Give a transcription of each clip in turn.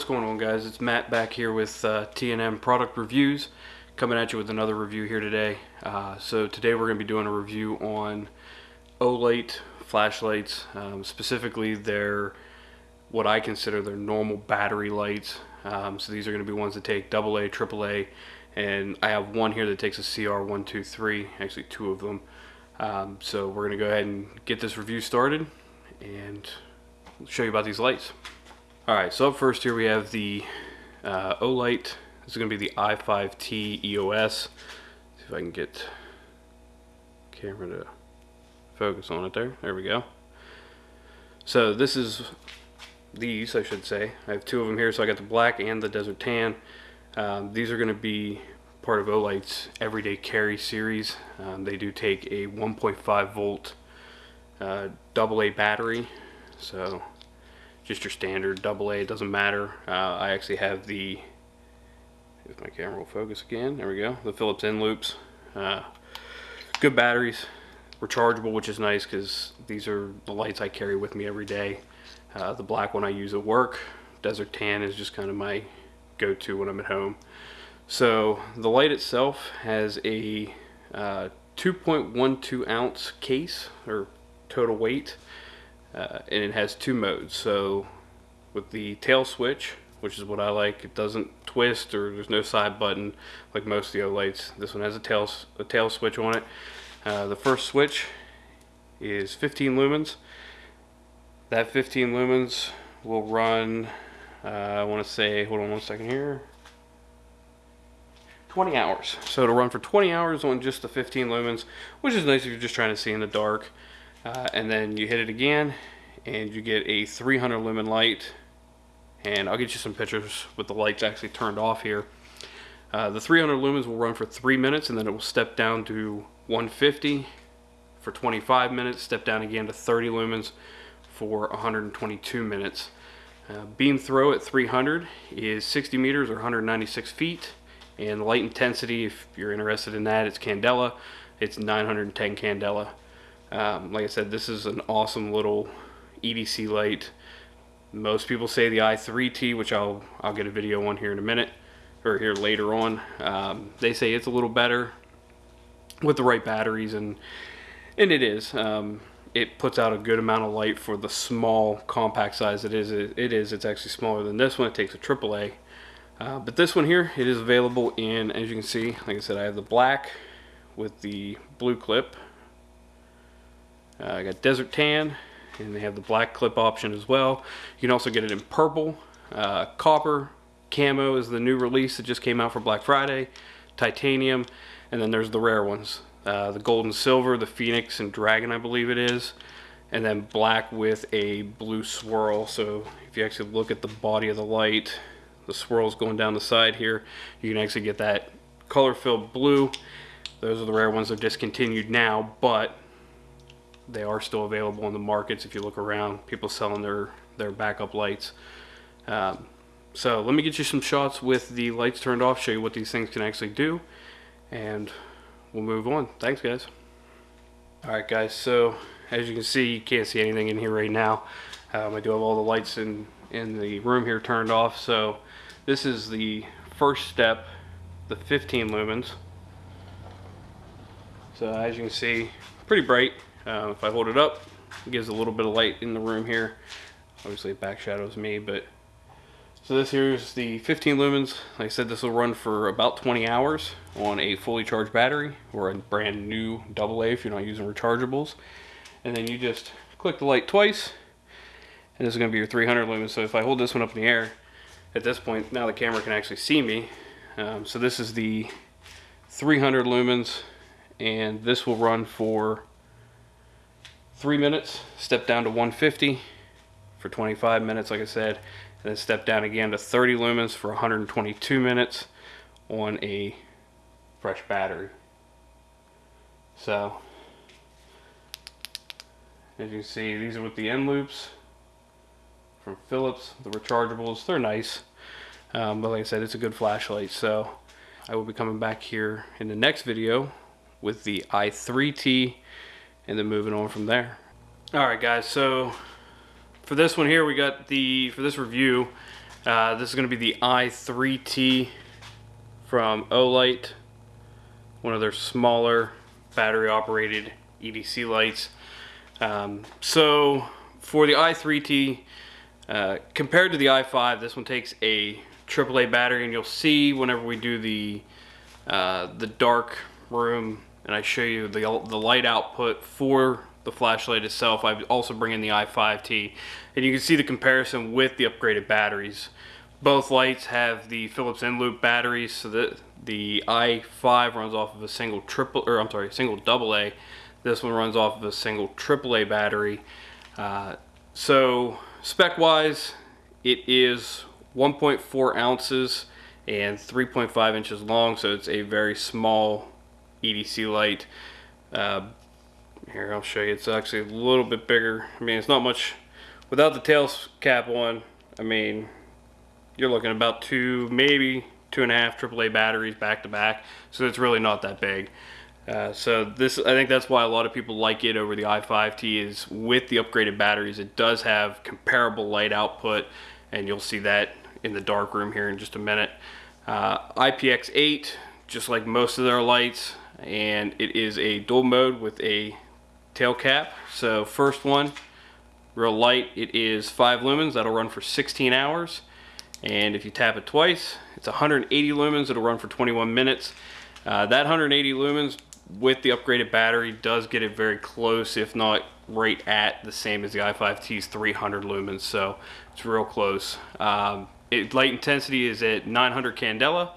what's going on guys? It's Matt back here with uh, T&M Product Reviews coming at you with another review here today. Uh, so today we're going to be doing a review on Olight flashlights, um, specifically their what I consider their normal battery lights. Um, so these are going to be ones that take AA, AAA, and I have one here that takes a CR123, actually two of them. Um, so we're going to go ahead and get this review started and show you about these lights. Alright, so up first here we have the uh, Olight. This is going to be the i5T EOS. See if I can get camera to focus on it there. There we go. So this is these, I should say. I have two of them here, so I got the black and the desert tan. Um, these are going to be part of Olight's everyday carry series. Um, they do take a 1.5 volt uh, AA battery, so just your standard AA, it doesn't matter. Uh, I actually have the, if my camera will focus again, there we go, the Phillips Eneloops. Uh, good batteries, rechargeable, which is nice because these are the lights I carry with me every day. Uh, the black one I use at work. Desert Tan is just kind of my go-to when I'm at home. So the light itself has a uh, 2.12 ounce case or total weight uh, and it has two modes. So with the tail switch which is what I like it doesn't twist or there's no side button like most of the lights. This one has a tail a tail switch on it. Uh, the first switch is 15 lumens. That 15 lumens will run uh, I want to say hold on one second here. 20 hours. So it'll run for 20 hours on just the 15 lumens which is nice if you're just trying to see in the dark uh, and then you hit it again and you get a 300 lumen light. And I'll get you some pictures with the lights actually turned off here. Uh, the 300 lumens will run for three minutes and then it will step down to 150 for 25 minutes step down again to 30 lumens for 122 minutes. Uh, beam throw at 300 is 60 meters or 196 feet and light intensity if you're interested in that it's candela. It's 910 candela um, like I said, this is an awesome little EDC light. Most people say the i3T, which I'll I'll get a video on here in a minute, or here later on. Um, they say it's a little better with the right batteries, and and it is. Um, it puts out a good amount of light for the small compact size it is. It, it is. It's actually smaller than this one. It takes a AAA. Uh, but this one here, it is available in, as you can see, like I said, I have the black with the blue clip uh, I got Desert Tan, and they have the black clip option as well. You can also get it in purple, uh, copper, camo is the new release that just came out for Black Friday, titanium, and then there's the rare ones. Uh, the gold and silver, the phoenix and dragon I believe it is, and then black with a blue swirl. So if you actually look at the body of the light, the swirls going down the side here, you can actually get that color filled blue. Those are the rare ones that are discontinued now, but they are still available in the markets if you look around people selling their their backup lights. Um, so let me get you some shots with the lights turned off show you what these things can actually do and we'll move on. Thanks guys. Alright guys so as you can see you can't see anything in here right now. Um, I do have all the lights in in the room here turned off so this is the first step the 15 lumens. So as you can see pretty bright uh, if I hold it up, it gives a little bit of light in the room here. Obviously it back shadows me, but so this here is the 15 lumens. Like I said, this will run for about 20 hours on a fully charged battery or a brand new AA if you're not using rechargeables. And then you just click the light twice and this is going to be your 300 lumens. So if I hold this one up in the air, at this point, now the camera can actually see me. Um, so this is the 300 lumens and this will run for three minutes, step down to 150 for 25 minutes, like I said, and then step down again to 30 lumens for 122 minutes on a fresh battery. So, as you see, these are with the Eneloops from Philips, the rechargeables. They're nice, um, but like I said, it's a good flashlight. So, I will be coming back here in the next video with the i3T and then moving on from there. All right, guys, so for this one here, we got the, for this review, Uh, this is going to be the i3T from Olight, one of their smaller battery operated EDC lights. Um, so for the i3T, uh, compared to the i5, this one takes a AAA battery, and you'll see whenever we do the uh, the dark room, and I show you the the light output for the flashlight itself. I also bring in the i5T, and you can see the comparison with the upgraded batteries. Both lights have the Philips Eneloop batteries, so that the i5 runs off of a single triple, or I'm sorry, single double A. This one runs off of a single AAA battery. Uh, so spec-wise, it is 1.4 ounces and 3.5 inches long, so it's a very small EDC light. Uh, here, I'll show you. It's actually a little bit bigger. I mean, it's not much. Without the tail cap on, I mean, you're looking about two, maybe two and a half AAA batteries back to back. So it's really not that big. Uh, so this, I think that's why a lot of people like it over the i5T is with the upgraded batteries. It does have comparable light output, and you'll see that in the dark room here in just a minute. Uh, IPX8, just like most of their lights, and it is a dual mode with a tail cap. So first one, real light, it is 5 lumens, that'll run for 16 hours. And if you tap it twice, it's 180 lumens, it'll run for 21 minutes. Uh, that 180 lumens with the upgraded battery does get it very close, if not right at the same as the i5T's 300 lumens, so it's real close. Um, it, light intensity is at 900 candela,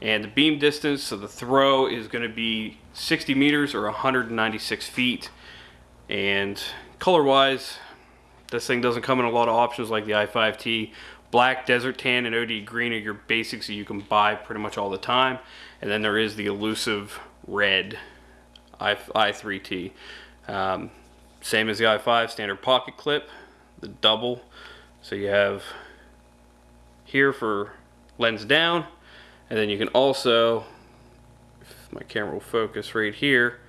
and the beam distance, so the throw is going to be 60 meters or 196 feet. And color-wise, this thing doesn't come in a lot of options like the i5T. Black, desert tan, and OD green are your basics that you can buy pretty much all the time. And then there is the elusive red I, i3T. Um, same as the i5, standard pocket clip, the double. So you have here for lens down, and then you can also, if my camera will focus right here,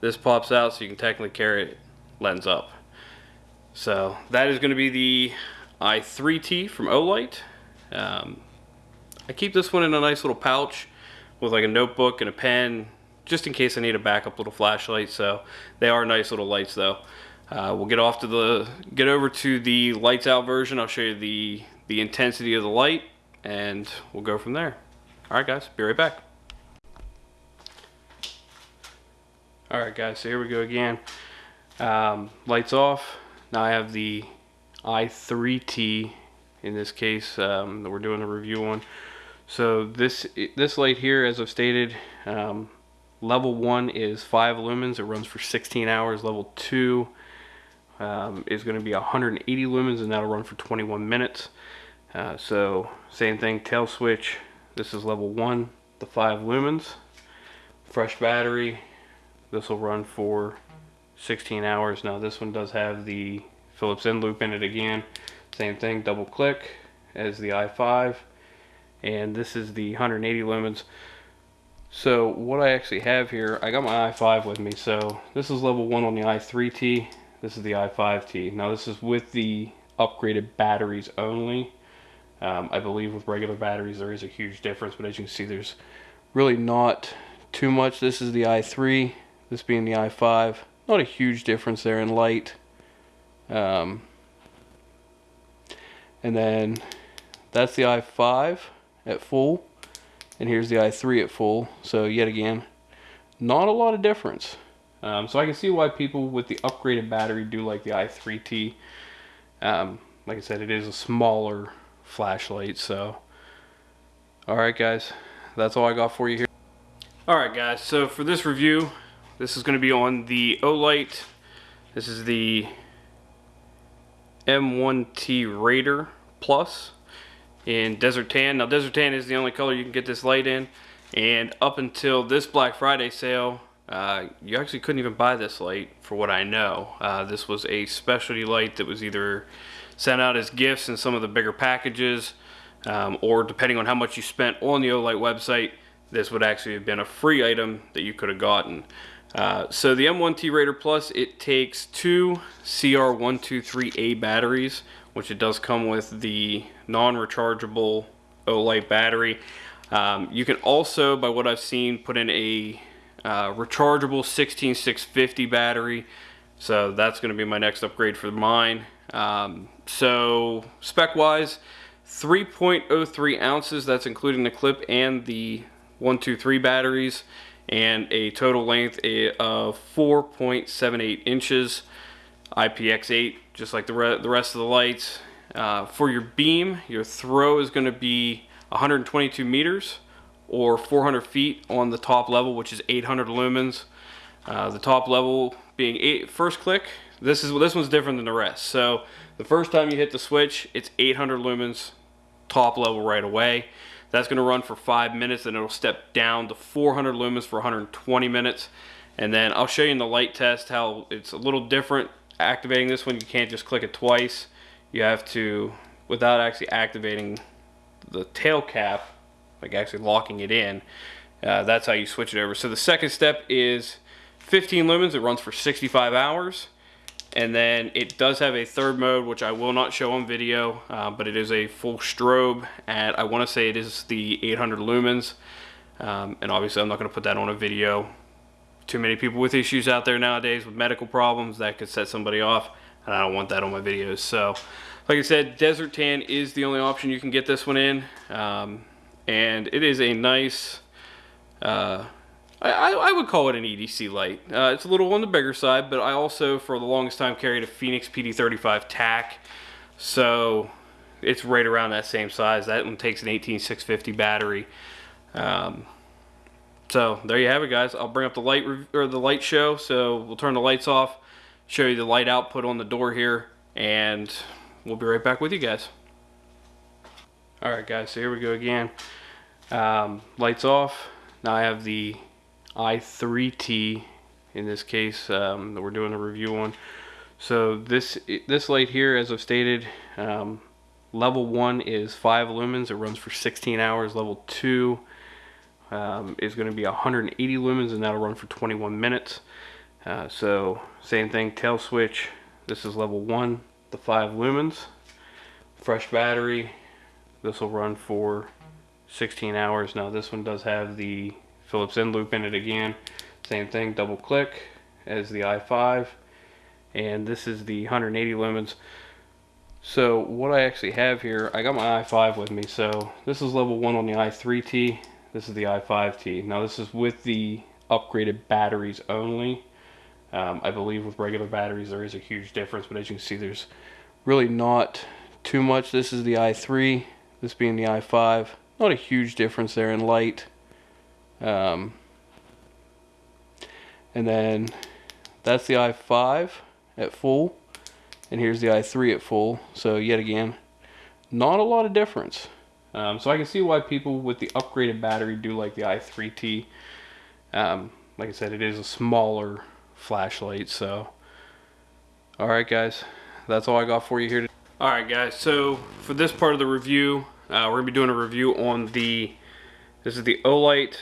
this pops out so you can technically carry it lens up. So that is going to be the i3T from Olight. Um, I keep this one in a nice little pouch with like a notebook and a pen just in case I need a backup little flashlight. So they are nice little lights though. Uh, we'll get off to the get over to the lights out version. I'll show you the the intensity of the light and we'll go from there. All right guys, be right back. Alright guys, so here we go again. Um, lights off. Now I have the i3T in this case um, that we're doing a review on. So this this light here, as I've stated, um, level one is five lumens. It runs for 16 hours. Level two um, is going to be 180 lumens, and that'll run for 21 minutes. Uh, so same thing, tail switch. This is level one, the five lumens. Fresh battery, this will run for 16 hours. Now this one does have the Phillips Eneloop in it again. Same thing, double click as the i5. And this is the 180 lumens. So what I actually have here, I got my i5 with me. So this is level one on the i3T. This is the i5T. Now this is with the upgraded batteries only. Um, I believe with regular batteries there is a huge difference, but as you can see there's really not too much. This is the i3 this being the i5 not a huge difference there in light. Um, and then that's the i5 at full and here's the i3 at full. So yet again not a lot of difference. Um, so I can see why people with the upgraded battery do like the i3T um, like I said it is a smaller flashlight so alright guys that's all I got for you here alright guys so for this review this is going to be on the Olight. This is the M1T Raider Plus in Desert Tan. Now Desert Tan is the only color you can get this light in. And up until this Black Friday sale, uh, you actually couldn't even buy this light for what I know. Uh, this was a specialty light that was either sent out as gifts in some of the bigger packages um, or depending on how much you spent on the Olight website, this would actually have been a free item that you could have gotten. Uh, so the M1T Raider Plus, it takes two CR123A batteries, which it does come with the non-rechargeable Olight battery. Um, you can also, by what I've seen, put in a uh, rechargeable 16650 battery. So that's going to be my next upgrade for mine. Um, so spec-wise, 3.03 ounces. That's including the clip and the 123 batteries, and a total length of 4.78 inches. IPX8, just like the, re the rest of the lights. Uh, for your beam, your throw is going to be 122 meters or 400 feet on the top level, which is 800 lumens. Uh, the top level being eight, first click. This is this one's different than the rest. So the first time you hit the switch, it's 800 lumens, top level right away. That's going to run for five minutes, and it'll step down to 400 lumens for 120 minutes. And then I'll show you in the light test how it's a little different activating this one. You can't just click it twice. You have to, without actually activating the tail cap, like actually locking it in, uh, that's how you switch it over. So the second step is 15 lumens. It runs for 65 hours. And then it does have a third mode, which I will not show on video, uh, but it is a full strobe at, I want to say it is the 800 lumens. Um, and obviously I'm not going to put that on a video. Too many people with issues out there nowadays with medical problems that could set somebody off. And I don't want that on my videos. So, like I said, Desert Tan is the only option you can get this one in. Um, and it is a nice... Uh, I, I, would call it an EDC light. Uh, it's a little on the bigger side, but I also, for the longest time, carried a Fenix PD35 TAC. So it's right around that same size. That one takes an 18650 battery. Um, so there you have it, guys. I'll bring up the light or the light show. So we'll turn the lights off, show you the light output on the door here, and we'll be right back with you guys. All right, guys. So here we go again. Um, lights off. Now I have the i3T in this case um, that we're doing a review on. So this this light here, as I've stated, um, level one is five lumens. It runs for 16 hours. Level two um, is going to be 180 lumens, and that'll run for 21 minutes. Uh, so same thing, tail switch. This is level one, the five lumens. Fresh battery. This will run for 16 hours. Now this one does have the Phillips Eneloop in it again. Same thing, double click as the i5. And this is the 180 lumens. So what I actually have here, I got my i5 with me. So this is level 1 on the i3T. This is the i5T. Now this is with the upgraded batteries only. Um, I believe with regular batteries there is a huge difference, but as you can see there's really not too much. This is the i3, this being the i5. Not a huge difference there in light. Um, and then that's the i5 at full. And here's the i3 at full. So yet again, not a lot of difference. Um, so I can see why people with the upgraded battery do like the i3T. Um, like I said, it is a smaller flashlight. So, all right, guys, that's all I got for you here. All right, guys. So for this part of the review, uh, we're gonna be doing a review on the. This is the Olight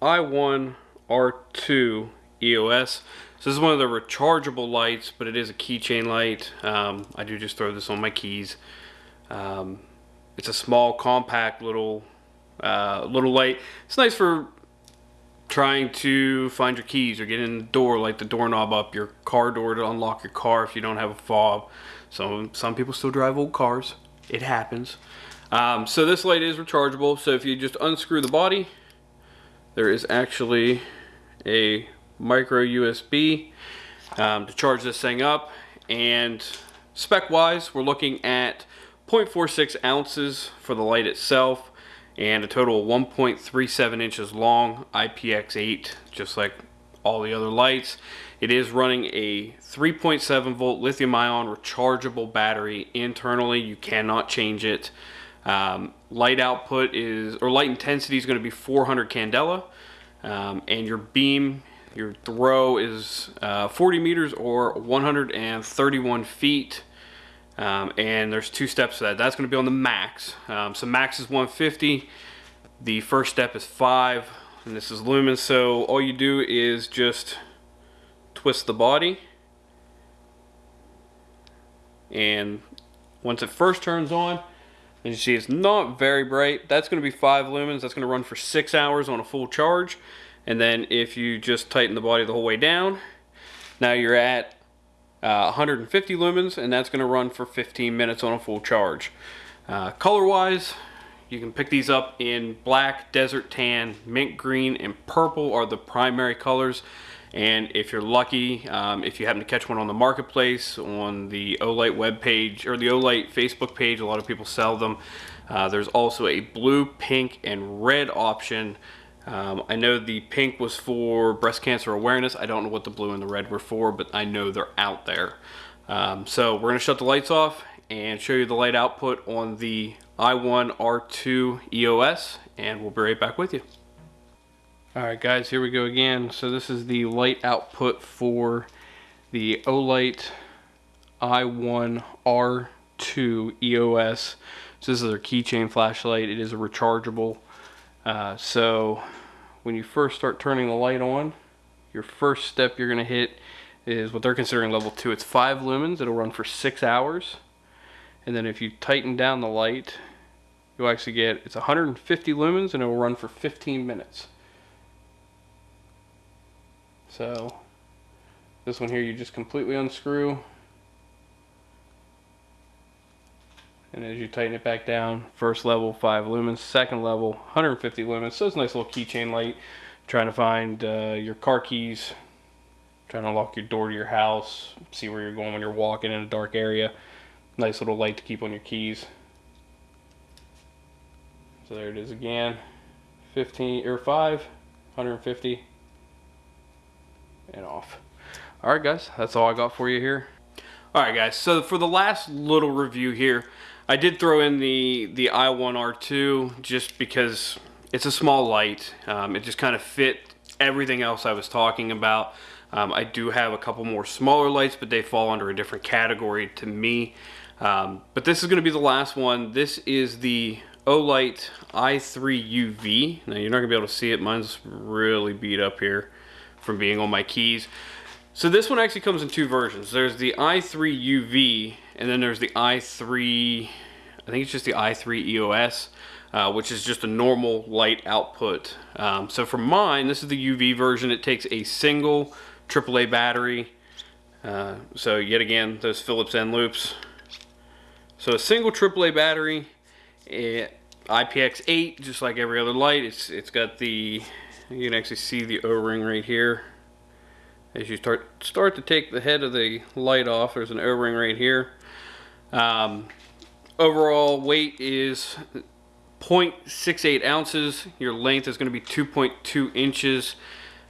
i1 R2 EOS. So this is one of the rechargeable lights, but it is a keychain light. Um, I do just throw this on my keys. Um, it's a small, compact little uh, little light. It's nice for trying to find your keys or get in the door, like the doorknob up your car door to unlock your car if you don't have a fob. So some people still drive old cars. It happens. Um, so this light is rechargeable. So if you just unscrew the body, there is actually a micro USB um, to charge this thing up and spec wise we're looking at 0.46 ounces for the light itself and a total of 1.37 inches long IPX8 just like all the other lights. It is running a 3.7 volt lithium ion rechargeable battery internally. You cannot change it. Um, light output is, or light intensity is going to be 400 candela, um, and your beam, your throw is uh, 40 meters or 131 feet. Um, and there's two steps to that. That's going to be on the max. Um, so max is 150. The first step is five, and this is lumens. So all you do is just twist the body. And once it first turns on, as you see, it's not very bright. That's going to be 5 lumens. That's going to run for 6 hours on a full charge. And then if you just tighten the body the whole way down, now you're at uh, 150 lumens, and that's going to run for 15 minutes on a full charge. Uh, Color-wise, you can pick these up in black, desert tan, mint green, and purple are the primary colors. And if you're lucky, um, if you happen to catch one on the marketplace, on the Olight web page or the Olight Facebook page, a lot of people sell them. Uh, there's also a blue, pink, and red option. Um, I know the pink was for breast cancer awareness. I don't know what the blue and the red were for, but I know they're out there. Um, so we're going to shut the lights off and show you the light output on the i1 R2 EOS and we'll be right back with you. Alright guys, here we go again. So this is the light output for the Olight i1 R2 EOS. So this is their keychain flashlight. It is a rechargeable. Uh, so when you first start turning the light on, your first step you're going to hit is what they're considering level 2. It's 5 lumens. It'll run for 6 hours and then if you tighten down the light you'll actually get it's 150 lumens and it will run for 15 minutes so this one here you just completely unscrew and as you tighten it back down first level 5 lumens second level 150 lumens so it's a nice little keychain light trying to find uh, your car keys trying to lock your door to your house see where you're going when you're walking in a dark area Nice little light to keep on your keys. So there it is again. 15 or 5, 150 and off. All right, guys, that's all I got for you here. All right, guys. So for the last little review here, I did throw in the the i1R2 just because it's a small light. Um, it just kind of fit everything else I was talking about. Um, I do have a couple more smaller lights, but they fall under a different category to me. Um, but this is going to be the last one. This is the Olight i3 UV. Now you're not going to be able to see it. Mine's really beat up here from being on my keys. So this one actually comes in two versions. There's the i3 UV and then there's the i3, I think it's just the i3 EOS. Uh, which is just a normal light output. Um, so for mine, this is the UV version. It takes a single AAA battery. Uh, so yet again, those Phillips Eneloops so a single AAA battery, eh, IPX8, just like every other light. It's it's got the you can actually see the O-ring right here. As you start start to take the head of the light off, there's an O-ring right here. Um, overall weight is 0.68 ounces. Your length is going to be 2.2 inches.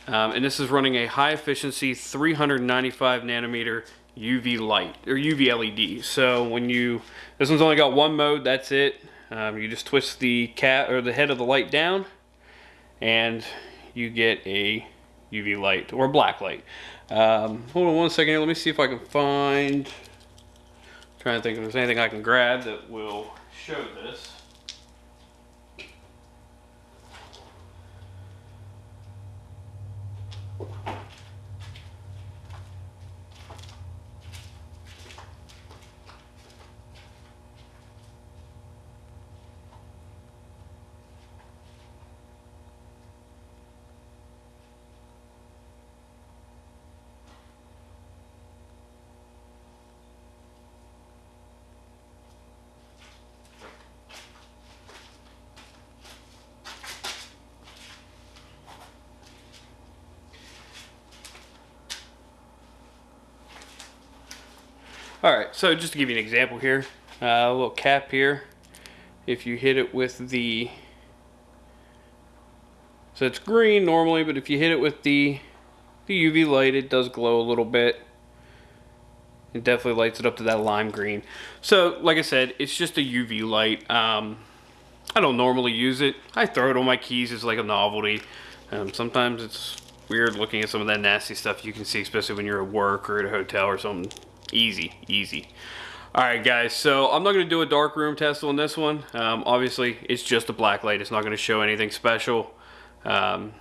Um, and this is running a high efficiency 395 nanometer UV light or UV LED. So when you, this one's only got one mode, that's it. Um, you just twist the cat or the head of the light down and you get a UV light or black light. Um, hold on one second here. Let me see if I can find, I'm trying to think if there's anything I can grab that will show this. Alright, so just to give you an example here, uh, a little cap here, if you hit it with the, so it's green normally, but if you hit it with the, the UV light, it does glow a little bit. It definitely lights it up to that lime green. So, like I said, it's just a UV light. Um, I don't normally use it. I throw it on my keys as like a novelty. Um, sometimes it's weird looking at some of that nasty stuff you can see, especially when you're at work or at a hotel or something. Easy, easy. Alright guys, so I'm not going to do a dark room test on this one. Um, obviously, it's just a black light. It's not going to show anything special. Um,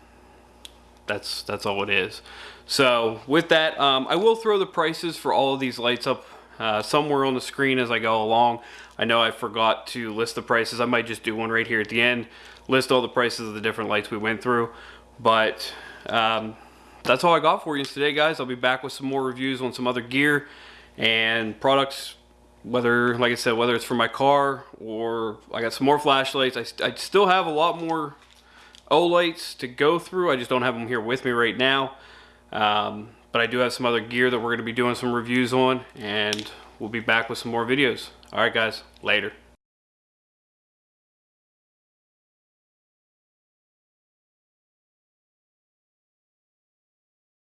that's that's all it is. So with that, um, I will throw the prices for all of these lights up uh, somewhere on the screen as I go along. I know I forgot to list the prices. I might just do one right here at the end, list all the prices of the different lights we went through. But um, that's all I got for you today, guys. I'll be back with some more reviews on some other gear and products whether like I said whether it's for my car or I got some more flashlights I, I still have a lot more Olights to go through. I just don't have them here with me right now. Um, but I do have some other gear that we're going to be doing some reviews on and we'll be back with some more videos. Alright guys later